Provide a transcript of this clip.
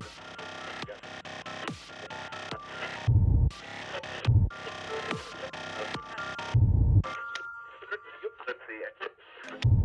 Let's see it.